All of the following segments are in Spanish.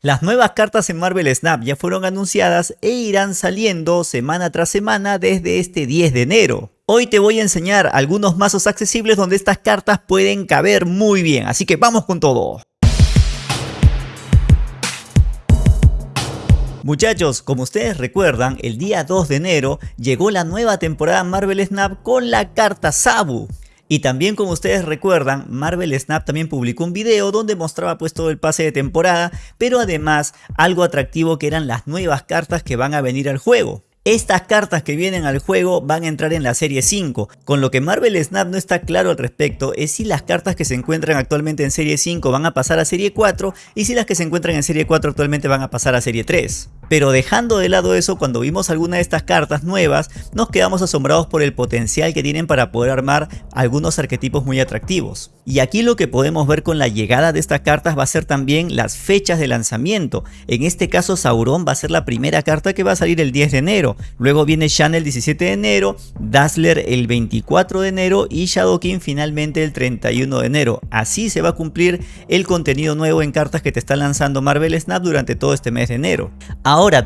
Las nuevas cartas en Marvel Snap ya fueron anunciadas e irán saliendo semana tras semana desde este 10 de enero. Hoy te voy a enseñar algunos mazos accesibles donde estas cartas pueden caber muy bien, así que vamos con todo. Muchachos, como ustedes recuerdan, el día 2 de enero llegó la nueva temporada Marvel Snap con la carta Sabu. Y también como ustedes recuerdan, Marvel Snap también publicó un video donde mostraba pues todo el pase de temporada, pero además algo atractivo que eran las nuevas cartas que van a venir al juego. Estas cartas que vienen al juego van a entrar en la serie 5, con lo que Marvel Snap no está claro al respecto es si las cartas que se encuentran actualmente en serie 5 van a pasar a serie 4 y si las que se encuentran en serie 4 actualmente van a pasar a serie 3. Pero dejando de lado eso, cuando vimos alguna de estas cartas nuevas, nos quedamos asombrados por el potencial que tienen para poder armar algunos arquetipos muy atractivos. Y aquí lo que podemos ver con la llegada de estas cartas va a ser también las fechas de lanzamiento. En este caso Sauron va a ser la primera carta que va a salir el 10 de enero. Luego viene Shan el 17 de enero, Dazzler el 24 de enero y Shadowkin finalmente el 31 de enero. Así se va a cumplir el contenido nuevo en cartas que te está lanzando Marvel Snap durante todo este mes de enero.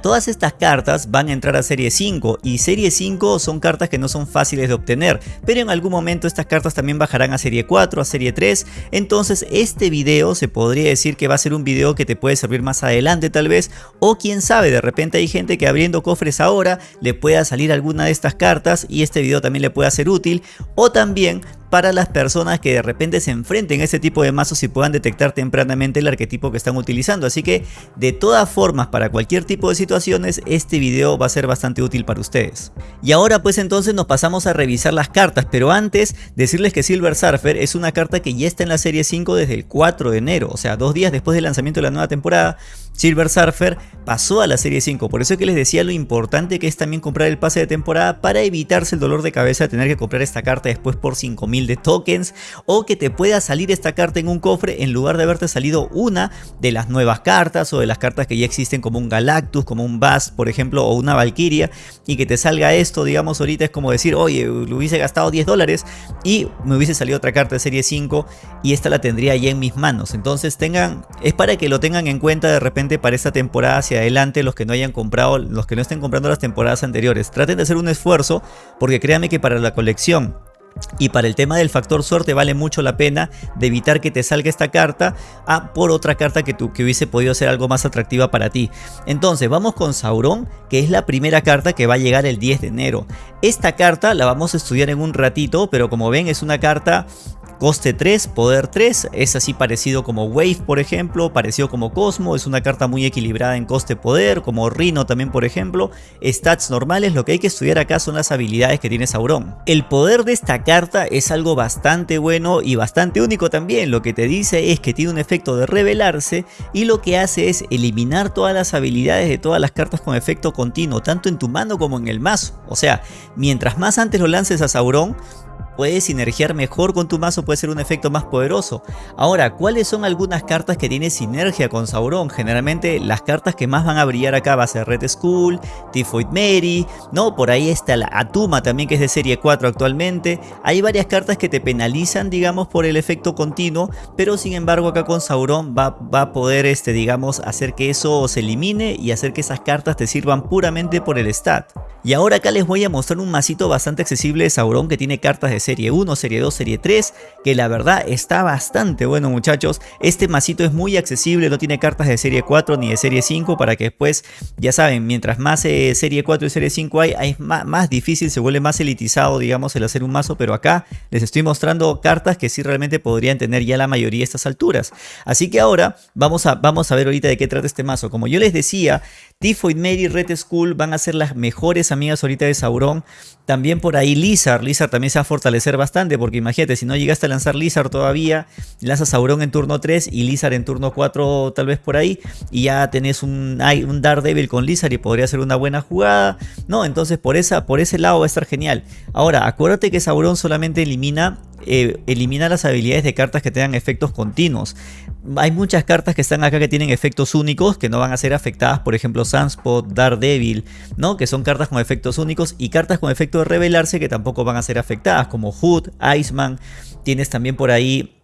Todas estas cartas van a entrar a serie 5 y serie 5 son cartas que no son fáciles de obtener, pero en algún momento estas cartas también bajarán a serie 4, a serie 3, entonces este video se podría decir que va a ser un video que te puede servir más adelante tal vez, o quién sabe, de repente hay gente que abriendo cofres ahora le pueda salir alguna de estas cartas y este video también le pueda ser útil, o también para las personas que de repente se enfrenten a este tipo de mazos y puedan detectar tempranamente el arquetipo que están utilizando. Así que de todas formas, para cualquier tipo de situaciones, este video va a ser bastante útil para ustedes. Y ahora pues entonces nos pasamos a revisar las cartas, pero antes decirles que Silver Surfer es una carta que ya está en la serie 5 desde el 4 de enero, o sea, dos días después del lanzamiento de la nueva temporada, Silver Surfer pasó a la serie 5, por eso es que les decía lo importante que es también comprar el pase de temporada para evitarse el dolor de cabeza de tener que comprar esta carta después por 5000 de tokens o que te pueda salir esta carta en un cofre en lugar de haberte salido una de las nuevas cartas o de las cartas que ya existen como un Galactus, como un Bast por ejemplo o una Valkyria y que te salga esto digamos ahorita es como decir oye lo hubiese gastado 10 dólares y me hubiese salido otra carta de serie 5 y esta la tendría ya en mis manos entonces tengan es para que lo tengan en cuenta de repente para esta temporada hacia adelante los que no hayan comprado los que no estén comprando las temporadas anteriores. Traten de hacer un esfuerzo porque créanme que para la colección y para el tema del factor suerte vale mucho la pena de evitar que te salga esta carta a por otra carta que, que hubiese podido ser algo más atractiva para ti. Entonces vamos con Sauron que es la primera carta que va a llegar el 10 de enero. Esta carta la vamos a estudiar en un ratito pero como ven es una carta Coste 3, poder 3, es así parecido como Wave por ejemplo, parecido como Cosmo, es una carta muy equilibrada en coste poder, como Rhino también por ejemplo. Stats normales, lo que hay que estudiar acá son las habilidades que tiene Sauron. El poder de esta carta es algo bastante bueno y bastante único también, lo que te dice es que tiene un efecto de revelarse y lo que hace es eliminar todas las habilidades de todas las cartas con efecto continuo, tanto en tu mano como en el mazo. O sea, mientras más antes lo lances a Sauron, puedes sinergiar mejor con tu mazo, puede ser un efecto más poderoso. Ahora, ¿cuáles son algunas cartas que tienen sinergia con Sauron? Generalmente las cartas que más van a brillar acá va a ser Red Skull, Typhoid Mary, ¿no? Por ahí está la Atuma también que es de serie 4 actualmente. Hay varias cartas que te penalizan, digamos, por el efecto continuo, pero sin embargo acá con Sauron va, va a poder, este, digamos, hacer que eso se elimine y hacer que esas cartas te sirvan puramente por el stat. Y ahora acá les voy a mostrar un masito bastante accesible de Sauron que tiene cartas de serie 1, serie 2, serie 3, que la verdad está bastante bueno muchachos. Este masito es muy accesible, no tiene cartas de serie 4 ni de serie 5 para que después, ya saben, mientras más eh, serie 4 y serie 5 hay, es más, más, difícil, se vuelve más elitizado digamos el hacer un mazo, pero acá les estoy mostrando cartas que sí realmente podrían tener ya la mayoría a estas alturas. Así que ahora vamos a, vamos a ver ahorita de qué trata este mazo. Como yo les decía, Typhoid Mary Red Skull van a ser las mejores amigas ahorita de Sauron. También por ahí Lizard, Lizard también se va a fortalecer bastante porque imagínate, si no llegaste a lanzar Lizard todavía, lanzas Sauron en turno 3 y Lizard en turno 4 tal vez por ahí y ya tenés un, un Daredevil con Lizard y podría ser una buena jugada. No, entonces por, esa, por ese lado va a estar genial. Ahora, acuérdate que Sauron solamente elimina eh, elimina las habilidades de cartas que tengan efectos continuos. Hay muchas cartas que están acá que tienen efectos únicos que no van a ser afectadas, por ejemplo Sunspot, Daredevil, ¿no? que son cartas con efectos únicos y cartas con efecto de revelarse que tampoco van a ser afectadas, como Hood, Iceman, tienes también por ahí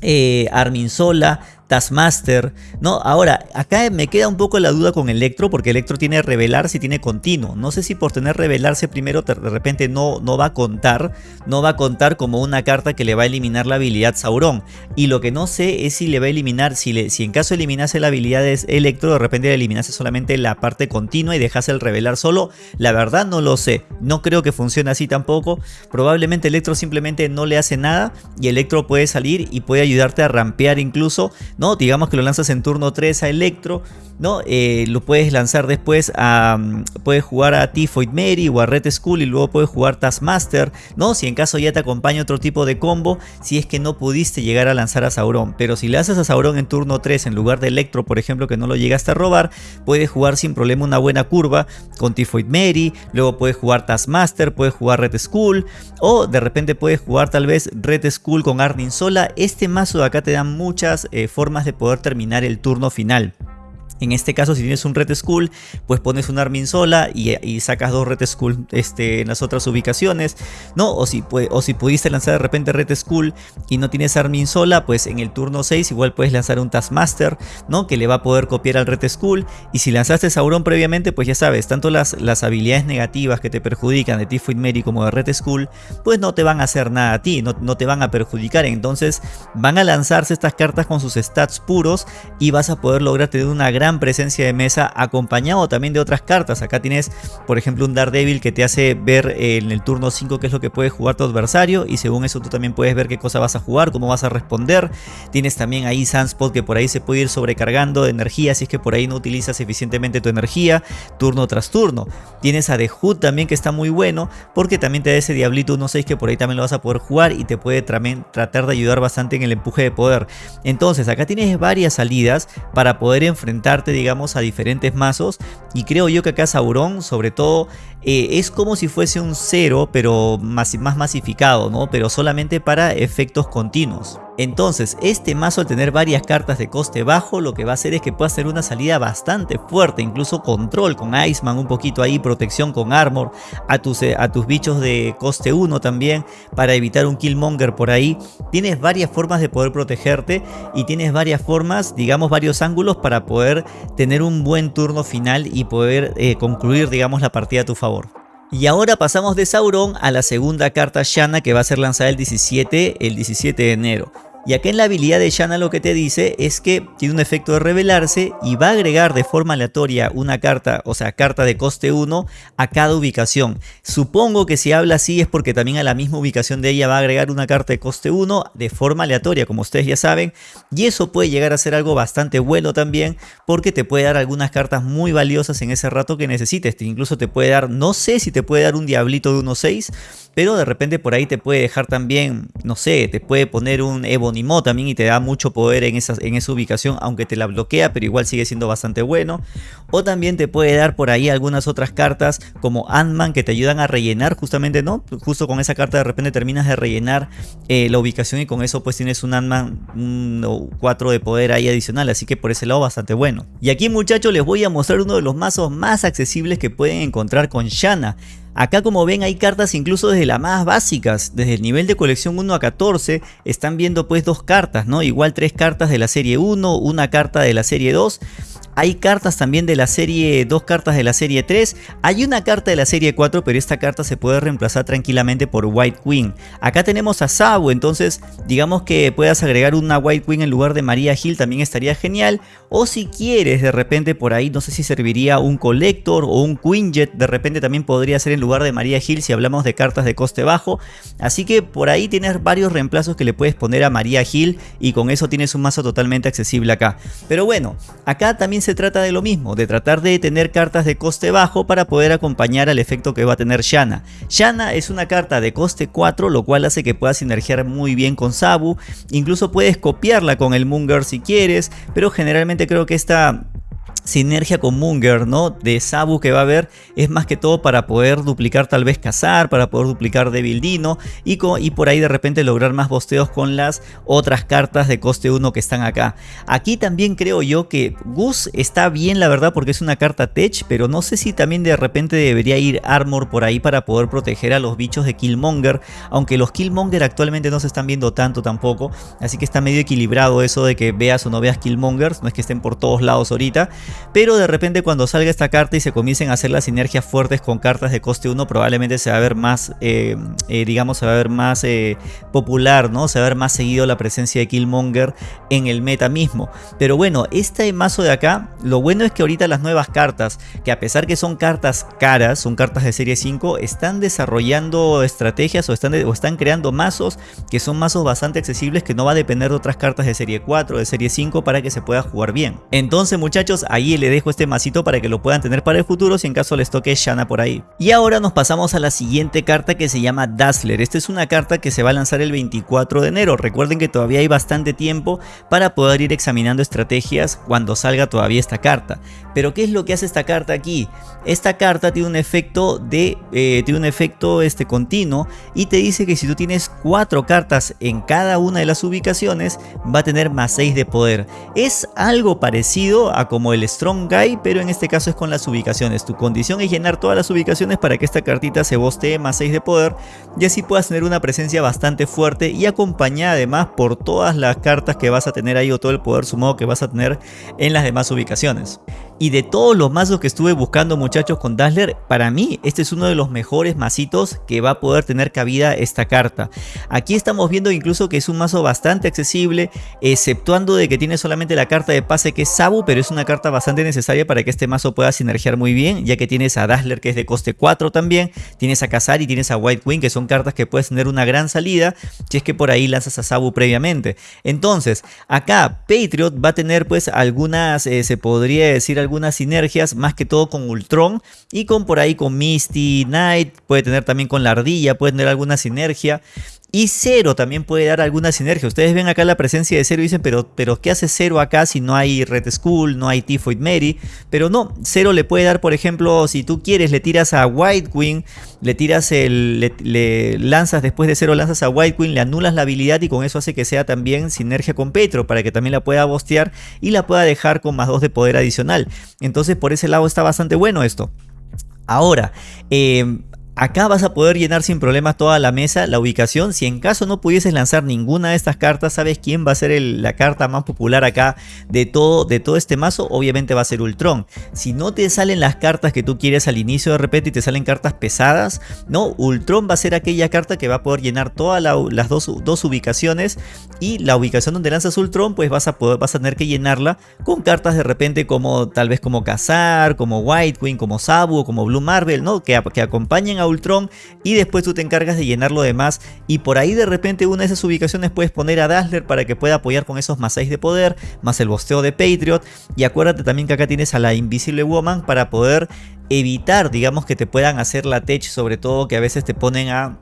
eh, Armin Sola, Taskmaster, ¿no? Ahora, acá me queda un poco la duda con Electro, porque Electro tiene revelarse y tiene continuo. No sé si por tener revelarse primero de repente no, no va a contar, no va a contar como una carta que le va a eliminar la habilidad Sauron. Y lo que no sé es si le va a eliminar, si, en caso eliminase la habilidad de Electro, de repente le eliminase solamente la parte continua y dejase el revelar solo. La verdad no lo sé, no creo que funcione así tampoco. Probablemente Electro simplemente no le hace nada y Electro puede salir y puede ayudarte a rampear incluso ¿no? Digamos que lo lanzas en turno 3 a Electro, ¿no? Eh, lo puedes lanzar después a... Mm, puedes jugar a Tifoid Mary o a Red Skull y luego puedes jugar Taskmaster, ¿no? Si en caso ya te acompaña otro tipo de combo, si es que no pudiste llegar a lanzar a Sauron. Pero si le haces a Sauron en turno 3 en lugar de Electro, por ejemplo, que no lo llegaste a robar, puedes jugar sin problema una buena curva con Tifoid Mary, luego puedes jugar Taskmaster, puedes jugar Red Skull, o de repente puedes jugar tal vez Red Skull con Arnim sola. Este mazo de acá te da muchas eh, formas de poder terminar el turno final. En este caso, si tienes un Red Skull, pues pones un Armin sola y, sacas dos Red Skull este, en las otras ubicaciones, ¿no? O si, o si pudiste lanzar de repente Red Skull y no tienes Armin sola, pues en el turno 6 igual puedes lanzar un Taskmaster, ¿no? Que le va a poder copiar al Red Skull. Y si lanzaste Sauron previamente, pues ya sabes, tanto las, las habilidades negativas que te perjudican de Tifoid Mary como de Red Skull, pues no te van a hacer nada a ti, no, no te van a perjudicar. Entonces van a lanzarse estas cartas con sus stats puros y vas a poder lograr tener una gran presencia de mesa acompañado también de otras cartas. Acá tienes por ejemplo un Daredevil que te hace ver en el turno 5 qué es lo que puede jugar tu adversario y según eso tú también puedes ver qué cosa vas a jugar, cómo vas a responder. Tienes también ahí Sunspot que por ahí se puede ir sobrecargando de energía si es que por ahí no utilizas eficientemente tu energía turno tras turno. Tienes a The Hood también que está muy bueno porque también te da ese Diablito 1-6 que por ahí también lo vas a poder jugar y te puede tratar de ayudar bastante en el empuje de poder. Entonces acá tienes varias salidas para poder enfrentar digamos, a diferentes mazos. Y creo yo que acá Sauron, sobre todo, eh, es como si fuese un cero, pero más, masificado, ¿no? Pero solamente para efectos continuos. Entonces, este mazo al tener varias cartas de coste bajo, lo que va a hacer es que pueda hacer una salida bastante fuerte, incluso control con Iceman, un poquito ahí, protección con Armor, a tus, eh, a tus bichos de coste 1 también, para evitar un Killmonger por ahí. Tienes varias formas de poder protegerte y tienes varias formas, digamos varios ángulos para poder tener un buen turno final y poder eh, concluir, digamos, la partida a tu favor. Y ahora pasamos de Sauron a la segunda carta Shanna que va a ser lanzada el 17, el 17 de enero. Y acá en la habilidad de Shanna lo que te dice es que tiene un efecto de revelarse y va a agregar de forma aleatoria una carta, o sea, carta de coste 1 a cada ubicación. Supongo que si habla así es porque también a la misma ubicación de ella va a agregar una carta de coste 1 de forma aleatoria, como ustedes ya saben. Y eso puede llegar a ser algo bastante bueno también porque te puede dar algunas cartas muy valiosas en ese rato que necesites. Incluso te puede dar, no sé si te puede dar un diablito de 1.6, pero de repente por ahí te puede dejar también, no sé, te puede poner un Ebony también y te da mucho poder en esa, en esa ubicación, aunque te la bloquea, pero igual sigue siendo bastante bueno. O también te puede dar por ahí algunas otras cartas como Ant-Man que te ayudan a rellenar justamente, ¿no? Justo con esa carta de repente terminas de rellenar eh, la ubicación y con eso pues tienes un Ant-Man 4 de poder ahí adicional, así que por ese lado bastante bueno. Y aquí muchachos les voy a mostrar uno de los mazos más accesibles que pueden encontrar con Shanna. Acá como ven hay cartas incluso desde las más básicas, desde el nivel de colección 1 a 14 están viendo pues dos cartas, ¿no? Igual tres cartas de la serie 1, una carta de la serie 2 hay cartas también de la serie, dos cartas de la serie 3. Hay una carta de la serie 4, pero esta carta se puede reemplazar tranquilamente por White Queen. Acá tenemos a Sabu, entonces digamos que puedas agregar una White Queen en lugar de María Hill también estaría genial. O si quieres de repente por ahí, no sé si serviría un Collector o un Quinjet, de repente también podría ser en lugar de María Hill si hablamos de cartas de coste bajo. Así que por ahí tienes varios reemplazos que le puedes poner a María Hill y con eso tienes un mazo totalmente accesible acá. Pero bueno, acá también se se trata de lo mismo, de tratar de tener cartas de coste bajo para poder acompañar al efecto que va a tener Shanna. Shanna es una carta de coste 4, lo cual hace que puedas sinergiar muy bien con Sabu. Incluso puedes copiarla con el Munger si quieres, pero generalmente creo que esta sinergia con Munger, ¿no? De Sabu que va a haber es más que todo para poder duplicar tal vez Cazar, para poder duplicar Devil Dino y, y por ahí de repente lograr más bosteos con las otras cartas de coste 1 que están acá. Aquí también creo yo que Gus está bien la verdad porque es una carta Tech, pero no sé si también de repente debería ir Armor por ahí para poder proteger a los bichos de Killmonger, aunque los Killmonger actualmente no se están viendo tanto tampoco, así que está medio equilibrado eso de que veas o no veas Killmongers, no es que estén por todos lados ahorita, pero de repente cuando salga esta carta y se comiencen a hacer las sinergias fuertes con cartas de coste 1 probablemente se va a ver más, eh, eh, digamos, se va a ver más eh, popular, ¿no? Se va a ver más seguido la presencia de Killmonger en el meta mismo. Pero bueno, este mazo de acá, lo bueno es que ahorita las nuevas cartas, que a pesar que son cartas caras, son cartas de serie 5, están desarrollando estrategias o están, o están creando mazos que son mazos bastante accesibles que no va a depender de otras cartas de serie 4, de serie 5 para que se pueda jugar bien. Entonces muchachos, ahí le dejo este masito para que lo puedan tener para el futuro si en caso les toque Shana por ahí. Y ahora nos pasamos a la siguiente carta que se llama Dazzler. Esta es una carta que se va a lanzar el 24 de enero. Recuerden que todavía hay bastante tiempo para poder ir examinando estrategias cuando salga todavía esta carta. Pero ¿qué es lo que hace esta carta aquí? Esta carta tiene un efecto de eh, tiene un efecto este continuo y te dice que si tú tienes cuatro cartas en cada una de las ubicaciones va a tener más 6 de poder. Es algo parecido a como el Strong Guy, pero en este caso es con las ubicaciones. Tu condición es llenar todas las ubicaciones para que esta cartita se bostee más 6 de poder y así puedas tener una presencia bastante fuerte y acompañada además por todas las cartas que vas a tener ahí o todo el poder sumado que vas a tener en las demás ubicaciones. Y de todos los mazos que estuve buscando muchachos con Dazzler, para mí este es uno de los mejores mazitos que va a poder tener cabida esta carta. Aquí estamos viendo incluso que es un mazo bastante accesible, exceptuando de que tiene solamente la carta de pase que es Sabu, pero es una carta bastante necesaria para que este mazo pueda sinergiar muy bien, ya que tienes a Dazzler que es de coste 4 también, tienes a Kazar y tienes a White Queen que son cartas que puedes tener una gran salida si es que por ahí lanzas a Sabu previamente. Entonces, acá Patriot va a tener pues algunas, eh, se podría decir algunas sinergias, más que todo con Ultron y con por ahí con Misty Knight, puede tener también con la ardilla, puede tener alguna sinergia. Y Cero también puede dar alguna sinergia. Ustedes ven acá la presencia de Cero y dicen, pero, pero ¿qué hace Cero acá si no hay Red Skull, no hay Typhoid Mary? Pero no, Cero le puede dar, por ejemplo, si tú quieres, le tiras a White Queen, le tiras el, le, lanzas después de Cero, lanzas a White Queen, le anulas la habilidad y con eso hace que sea también sinergia con Petro, para que también la pueda bostear y la pueda dejar con más 2 de poder adicional. Entonces por ese lado está bastante bueno esto. Ahora, eh, Acá vas a poder llenar sin problemas toda la mesa, la ubicación. Si en caso no pudieses lanzar ninguna de estas cartas, ¿sabes quién va a ser la carta más popular acá de todo, de todo este mazo? Obviamente va a ser Ultron. Si no te salen las cartas que tú quieres al inicio de repente y te salen cartas pesadas, no, Ultron va a ser aquella carta que va a poder llenar todas las dos, ubicaciones y la ubicación donde lanzas Ultron pues vas a, a tener que llenarla con cartas de repente como tal vez como Kazar, como White Queen, como Sabu, como Blue Marvel, ¿no? Que, que acompañen a Ultron y después tú te encargas de llenar lo demás y por ahí de repente una de esas ubicaciones puedes poner a Dazzler para que pueda apoyar con esos más 6 de poder, más el bosteo de Patriot y acuérdate también que acá tienes a la Invisible Woman para poder evitar digamos que te puedan hacer la tech sobre todo que a veces te ponen a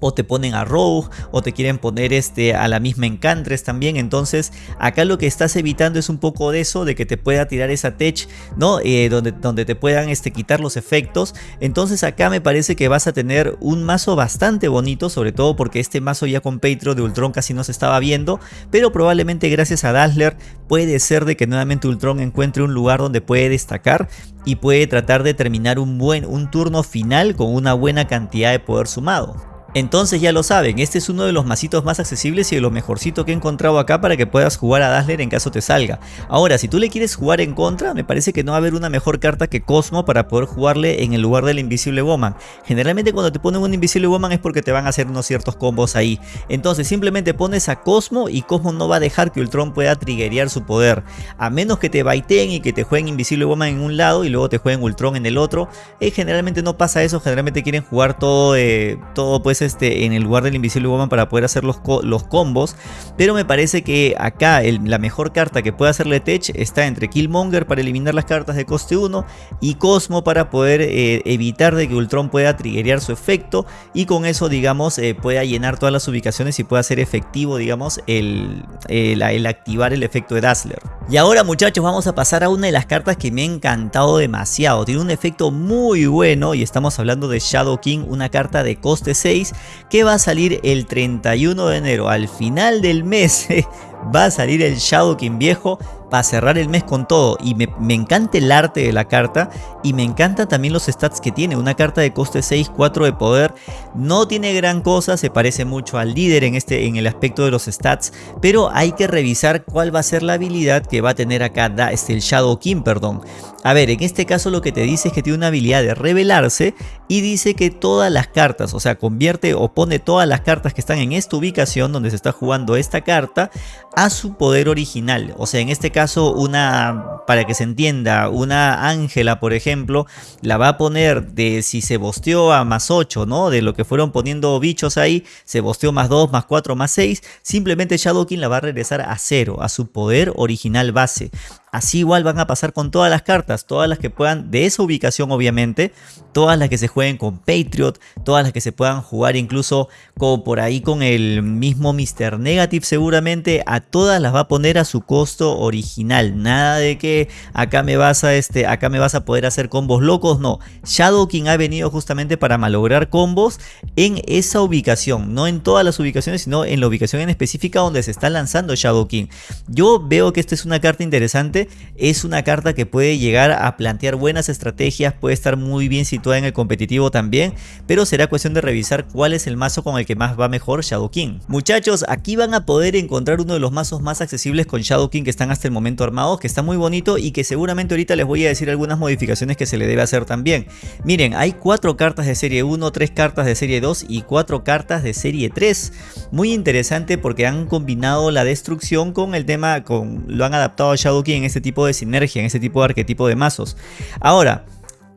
o te ponen a Rogue o te quieren poner este, a la misma Encantress también. Entonces acá lo que estás evitando es un poco de eso, de que te pueda tirar esa tech, ¿no? Eh, donde, donde te puedan este, quitar los efectos. Entonces acá me parece que vas a tener un mazo bastante bonito, sobre todo porque este mazo ya con Patreon de Ultron casi no se estaba viendo, pero probablemente gracias a Dazzler puede ser de que nuevamente Ultron encuentre un lugar donde puede destacar y puede tratar de terminar un buen un turno final con una buena cantidad de poder sumado. Entonces ya lo saben, este es uno de los masitos más accesibles y de lo mejorcito que he encontrado acá para que puedas jugar a Dazzler en caso te salga. Ahora, si tú le quieres jugar en contra, me parece que no va a haber una mejor carta que Cosmo para poder jugarle en el lugar del Invisible Woman. Generalmente cuando te ponen un Invisible Woman es porque te van a hacer unos ciertos combos ahí. Entonces simplemente pones a Cosmo y Cosmo no va a dejar que Ultron pueda triggerear su poder. A menos que te baiteen y que te jueguen Invisible Woman en un lado y luego te jueguen Ultron en el otro. Eh, generalmente no pasa eso, generalmente quieren jugar todo, eh, todo pues este en el lugar del Invisible Woman para poder hacer los, los combos. Pero me parece que acá la mejor carta que puede hacerle Tech está entre Killmonger para eliminar las cartas de coste 1 y Cosmo para poder eh, evitar de que Ultron pueda triggerear su efecto y con eso digamos eh, pueda llenar todas las ubicaciones y pueda ser efectivo digamos el, el activar el efecto de Dazzler. Y ahora muchachos vamos a pasar a una de las cartas que me ha encantado demasiado. Tiene un efecto muy bueno y estamos hablando de Shadow King, una carta de coste 6 que va a salir el 31 de enero. Al final del mes va a salir el Shadow King viejo para cerrar el mes con todo y me, encanta el arte de la carta y me encantan también los stats que tiene, una carta de coste 6, 4 de poder, no tiene gran cosa, se parece mucho al líder en, este, en el aspecto de los stats, pero hay que revisar cuál va a ser la habilidad que va a tener acá este, el Shadow King, perdón. A ver, en este caso lo que te dice es que tiene una habilidad de revelarse y dice que todas las cartas, o sea, convierte o pone todas las cartas que están en esta ubicación donde se está jugando esta carta a su poder original. O sea, en este caso una, para que se entienda, una Ángela, por ejemplo, la va a poner de si se bosteó a más 8, ¿no? De lo que fueron poniendo bichos ahí, se bosteó más 2, más 4, más 6, simplemente Shadowkin la va a regresar a 0, a su poder original base. Así igual van a pasar con todas las cartas, todas las que puedan, de esa ubicación obviamente, todas las que se jueguen con Patriot, todas las que se puedan jugar incluso como por ahí con el mismo Mr. Negative seguramente, a todas las va a poner a su costo original. Nada de que acá me vas a, este, acá me vas a poder hacer combos locos, no. Shadow King ha venido justamente para malograr combos en esa ubicación, no en todas las ubicaciones, sino en la ubicación en específica donde se está lanzando Shadow King. Yo veo que esta es una carta interesante es una carta que puede llegar a plantear buenas estrategias, puede estar muy bien situada en el competitivo también, pero será cuestión de revisar cuál es el mazo con el que más va mejor Shadow King. Muchachos, aquí van a poder encontrar uno de los mazos más accesibles con Shadow King que están hasta el momento armados, que está muy bonito y que seguramente ahorita les voy a decir algunas modificaciones que se le debe hacer también. Miren, hay cuatro cartas de serie 1, tres cartas de serie 2 y cuatro cartas de serie 3. Muy interesante porque han combinado la destrucción con el tema, con lo han adaptado a Shadow King este tipo de sinergia, en ese tipo de arquetipo de mazos. Ahora,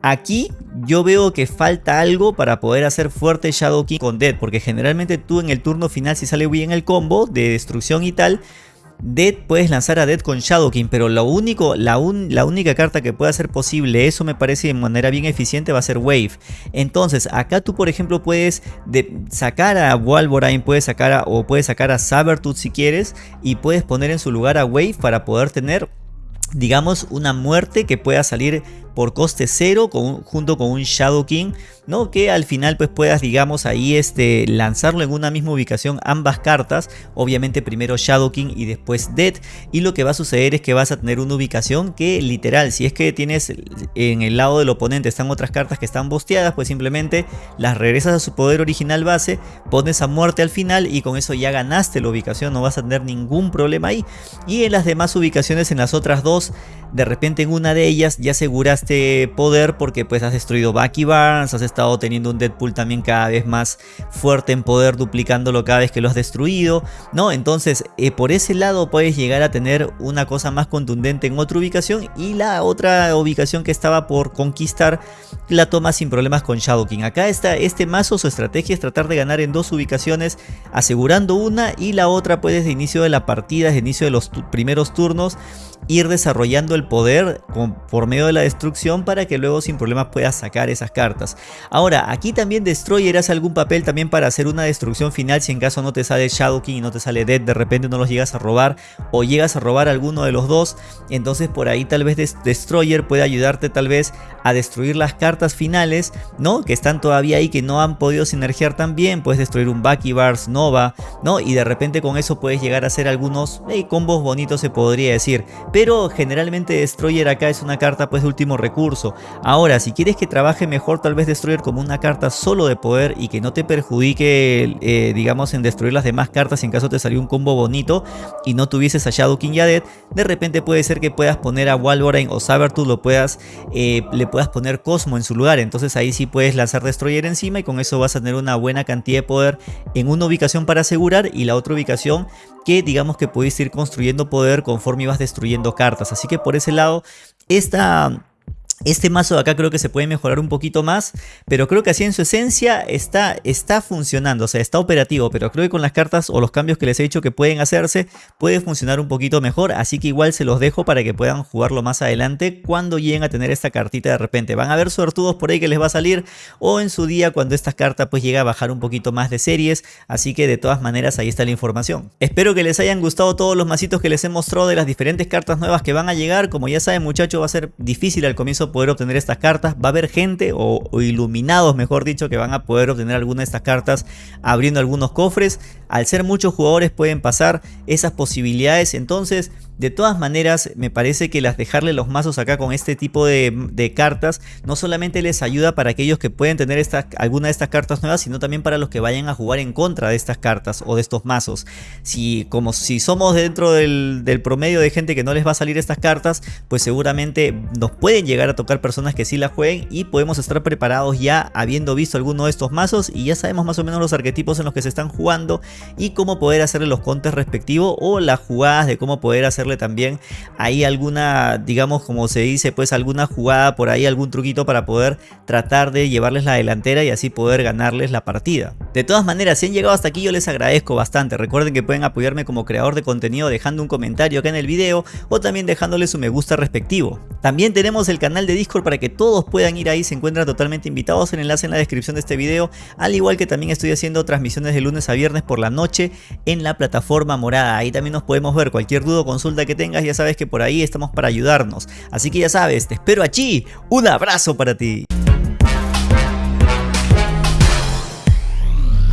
Aquí yo veo que falta algo para poder hacer fuerte Shadow King con Dead, porque generalmente tú en el turno final si sale bien el combo de destrucción y tal, Dead puedes lanzar a Dead con Shadow King, pero lo único, la, la, única carta que puede hacer posible eso me parece de manera bien eficiente va a ser Wave. Entonces acá tú por ejemplo puedes sacar a Wolverine, puedes sacar o puedes sacar a Sabertooth si quieres y puedes poner en su lugar a Wave para poder tener digamos una muerte que pueda salir por coste cero junto con un Shadow King, ¿no? Que al final pues puedas, digamos, ahí este, lanzarlo en una misma ubicación ambas cartas, obviamente primero Shadow King y después Dead, y lo que va a suceder es que vas a tener una ubicación que literal, si es que tienes en el lado del oponente están otras cartas que están bosteadas, pues simplemente las regresas a su poder original base, pones a muerte al final y con eso ya ganaste la ubicación, no vas a tener ningún problema ahí. Y en las demás ubicaciones, en las otras dos, de repente en una de ellas ya aseguraste poder porque pues has destruido Bucky Barnes, has estado teniendo un Deadpool también cada vez más fuerte en poder duplicándolo cada vez que lo has destruido, ¿no? Entonces eh, por ese lado puedes llegar a tener una cosa más contundente en otra ubicación y la otra ubicación que estaba por conquistar la toma sin problemas con Shadow King. Acá está este mazo, su estrategia es tratar de ganar en dos ubicaciones asegurando una y la otra pues desde inicio de la partida, desde inicio de los primeros turnos ir desarrollando el poder por medio de la destrucción para que luego sin problemas puedas sacar esas cartas. Ahora, aquí también Destroyer hace algún papel también para hacer una destrucción final si en caso no te sale Shadow King y no te sale Dead, de repente no los llegas a robar o llegas a robar alguno de los dos, entonces por ahí tal vez Destroyer puede ayudarte tal vez a destruir las cartas finales, ¿no? Que están todavía ahí, que no han podido sinergiar tan bien, puedes destruir un Bucky Bars Nova, ¿no? Y de repente con eso puedes llegar a hacer algunos combos bonitos se podría decir pero generalmente Destroyer acá es una carta pues de último recurso. Ahora, si quieres que trabaje mejor tal vez Destroyer como una carta solo de poder y que no te perjudique eh, digamos en destruir las demás cartas en caso te salió un combo bonito y no tuvieses a Shadow King Dead, de repente puede ser que puedas poner a Wolverine o Sabertooth lo puedas, eh, le puedas poner Cosmo en su lugar, entonces ahí sí puedes lanzar Destroyer encima y con eso vas a tener una buena cantidad de poder en una ubicación para asegurar y la otra ubicación que digamos que pudiste ir construyendo poder conforme ibas destruyendo cartas. Así que por ese lado, esta Este mazo de acá creo que se puede mejorar un poquito más, pero creo que así en su esencia está, está funcionando, o sea, está operativo, pero creo que con las cartas o los cambios que les he dicho que pueden hacerse, puede funcionar un poquito mejor, así que igual se los dejo para que puedan jugarlo más adelante cuando lleguen a tener esta cartita de repente. Van a haber suertudos por ahí que les va a salir, o en su día cuando esta carta pues llega a bajar un poquito más de series, así que de todas maneras ahí está la información. Espero que les hayan gustado todos los masitos que les he mostrado de las diferentes cartas nuevas que van a llegar, como ya saben muchachos va a ser difícil al comienzo poder obtener estas cartas. Va a haber gente o, iluminados, mejor dicho, que van a poder obtener alguna de estas cartas abriendo algunos cofres. Al ser muchos jugadores pueden pasar esas posibilidades. Entonces de todas maneras, me parece que las dejarle los mazos acá con este tipo de, cartas no solamente les ayuda para aquellos que pueden tener alguna de estas cartas nuevas, sino también para los que vayan a jugar en contra de estas cartas o de estos mazos. Si, como si somos dentro del, del promedio de gente que no les va a salir estas cartas, pues seguramente nos pueden llegar a tocar personas que sí la jueguen y podemos estar preparados ya habiendo visto alguno de estos mazos y ya sabemos más o menos los arquetipos en los que se están jugando y cómo poder hacerle los contes respectivos o las jugadas de cómo poder hacer también ahí alguna, digamos como se dice, pues alguna jugada por ahí, algún truquito para poder tratar de llevarles la delantera y así poder ganarles la partida. De todas maneras, si han llegado hasta aquí yo les agradezco bastante. Recuerden que pueden apoyarme como creador de contenido dejando un comentario acá en el video o también dejándole su me gusta respectivo. También tenemos el de Discord para que todos puedan ir ahí, se encuentran totalmente invitados, el enlace en la descripción de este video, al igual que también estoy haciendo transmisiones de lunes a viernes por la noche en la plataforma morada. Ahí también nos podemos ver, cualquier duda o consulta que tengas, ya sabes que por ahí estamos para ayudarnos. Así que ya sabes, te espero allí. Un abrazo para ti.